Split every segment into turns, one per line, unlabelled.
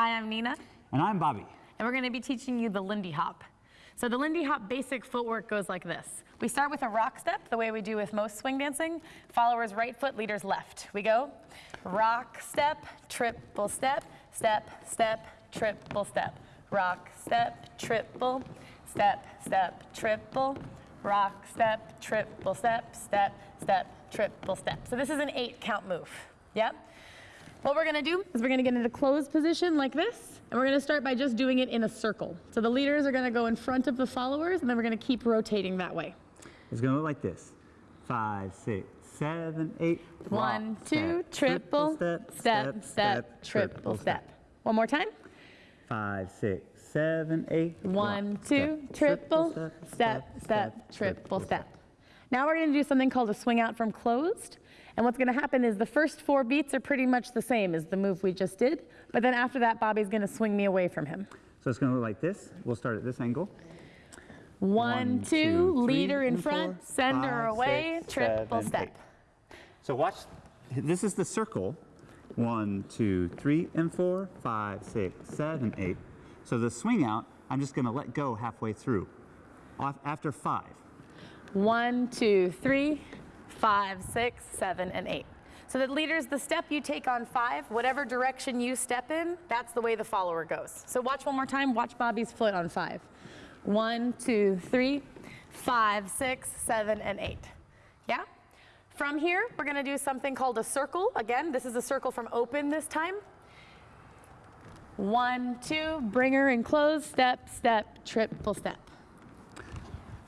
Hi, I'm Nina,
And I'm Bobby.
and we're going to be teaching you the Lindy Hop. So the Lindy Hop basic footwork goes like this. We start with a rock step, the way we do with most swing dancing. Followers right foot, leaders left. We go rock step, triple step, step, step, triple step. Rock step, triple, step, step, triple, rock step, triple step, step, step, triple step. So this is an eight count move. Yep. What we're gonna do is we're gonna get into closed position like this, and we're gonna start by just doing it in a circle. So the leaders are gonna go in front of the followers, and then we're gonna keep rotating that way.
It's going to look like this. Five, six, seven, eight.
One,
rock,
two,
step,
triple, step, step, triple step. One more time.
Five, six, seven, eight.
One,
rock,
two,
step,
triple, step, step, triple step. Now we're gonna do something called a swing out from closed. And what's gonna happen is the first four beats are pretty much the same as the move we just did. But then after that, Bobby's gonna swing me away from him.
So it's going to look like this. We'll start at this angle.
One,
One,
two,
two, three,
leader in front,
four,
sender
five,
away,
six,
triple
seven,
step.
eight. So watch. This is the circle. One, two, three, and four, five, six, seven, eight. So the swing out, I'm just going to let go halfway through. Off- After five.
One, two, three, five, six, seven, and eight. So that leaders, the step you take on five, whatever direction you step in, that's the way the follower goes. So watch one more time, watch Bobby's foot on five. One, two, three, five, six, seven, and eight. Yeah? From here, we're gonna do something called a circle. Again, this is a circle from open this time. One, two, bring her in close, step, step, triple step.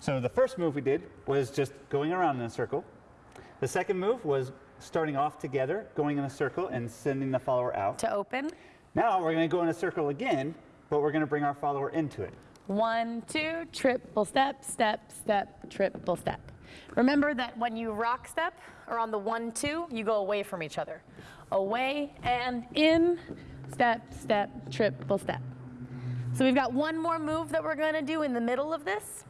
So the first move we did was just going around in a circle. The second move was starting off together, going in a circle and sending the follower out.
To open,
Now we're going to go in a circle again, but we're going to bring our follower into it.
One, two, triple step, step, step, triple step. Remember that when you rock step or on the one, two, you go away from each other. Away and in, step, step, triple step. So we've got one more move that we're gonna do in the middle of this.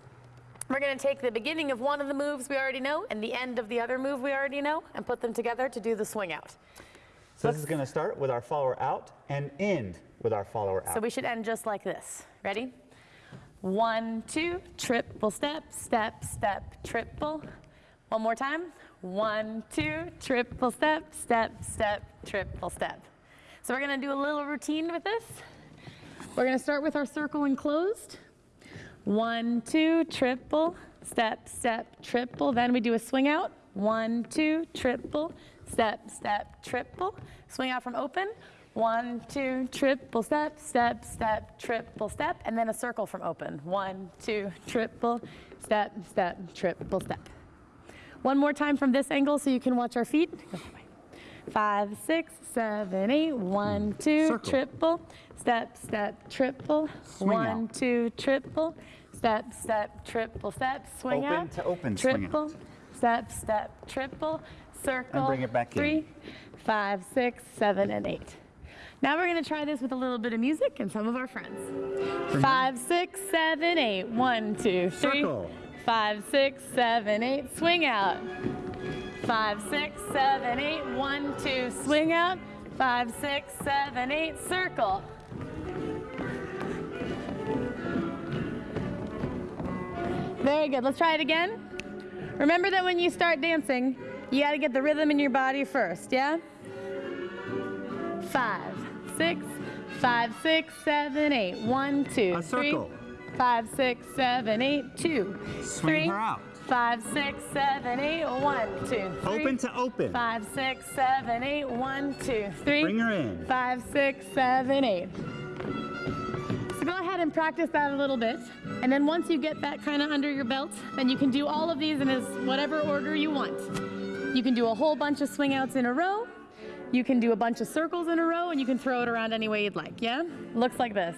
We're gonna take the beginning of one of the moves we already know and the end of the other move we already know and put them together to do the swing out.
So this is going to start with our follower out and end with our follower out.
So we should end just like this. Ready? One, two, triple step, step, step, triple. One more time. One, two, triple step, step, step, triple step. So we're gonna do a little routine with this. We're gonna start with our circle enclosed. One, two, triple, step, step, triple. Then we do a swing out. One, two, triple, step, step, triple. Swing out from open. One, two, triple step, step, step, triple step, and then a circle from open. One, two, triple, step, step, triple step. One more time from this angle so you can watch our feet. Go that way. Five, six, seven, eight. One, hmm. two,
Circle.
triple, step, step, triple.
Swing
One,
out.
two, triple, step, step, triple step, swing
Open
out.
to open, swing
triple,
out.
step, step, triple, circle.
bring it back in.
three, five, six, seven, and eight. Now we're gonna try this with a little bit of music and some of our friends. Five, six, seven, eight. One, two, three.
Circle.
Five, six, seven, eight. Swing out. Five, six, seven, eight. One, two, swing out. Five, six, seven, eight. Circle. Very good. Let's try it again. Remember that when you start dancing, you got to get the rhythm in your body first, yeah? Five, six, five, six, seven, eight. One, two,
A
three.
circle.
Five, six, seven, eight, two,
Swing
three.
her out.
Five, six, seven, eight. One, two, three.
Open to open.
Five, six, seven, eight. One, two, three.
Bring her in.
Five, six, seven, eight. So go ahead and practice that a little bit. And then once you get that kind of under your belt, then you can do all of these in as whatever order you want. You can do a whole bunch of swing outs in a row. You can do a bunch of circles in a row and you can throw it around any way you'd like, yeah? Looks like this.